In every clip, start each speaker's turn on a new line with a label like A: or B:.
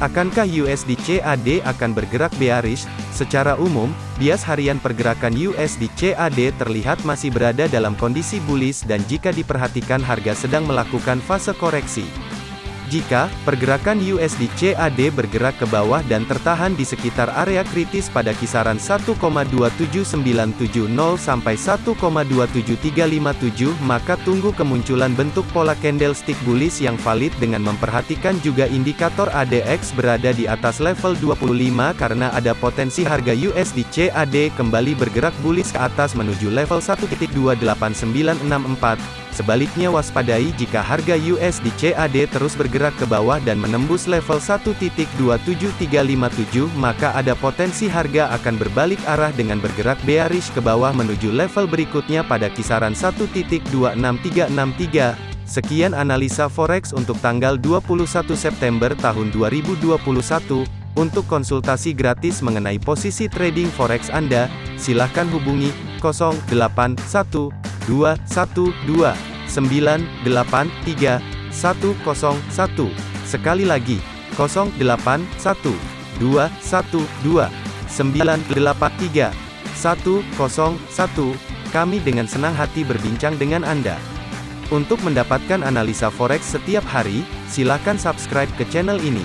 A: Akankah USD CAD akan bergerak bearish? Secara umum, bias harian pergerakan USD CAD terlihat masih berada dalam kondisi bullish dan jika diperhatikan harga sedang melakukan fase koreksi. Jika pergerakan USD CAD bergerak ke bawah dan tertahan di sekitar area kritis pada kisaran 1,27970 sampai 1,27357, maka tunggu kemunculan bentuk pola candlestick bullish yang valid dengan memperhatikan juga indikator ADX berada di atas level 25 karena ada potensi harga USD CAD kembali bergerak bullish ke atas menuju level 1.28964. Sebaliknya waspadai jika harga USD CAD terus bergerak ke bawah dan menembus level 1.27357 maka ada potensi harga akan berbalik arah dengan bergerak bearish ke bawah menuju level berikutnya pada kisaran 1.26363. Sekian analisa forex untuk tanggal 21 September tahun 2021. Untuk konsultasi gratis mengenai posisi trading forex Anda, silakan hubungi 081212 983 101. Sekali lagi, 081 212 983 101. Kami dengan senang hati berbincang dengan Anda. Untuk mendapatkan analisa forex setiap hari, silakan subscribe ke channel ini.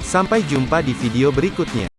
A: Sampai jumpa di video berikutnya.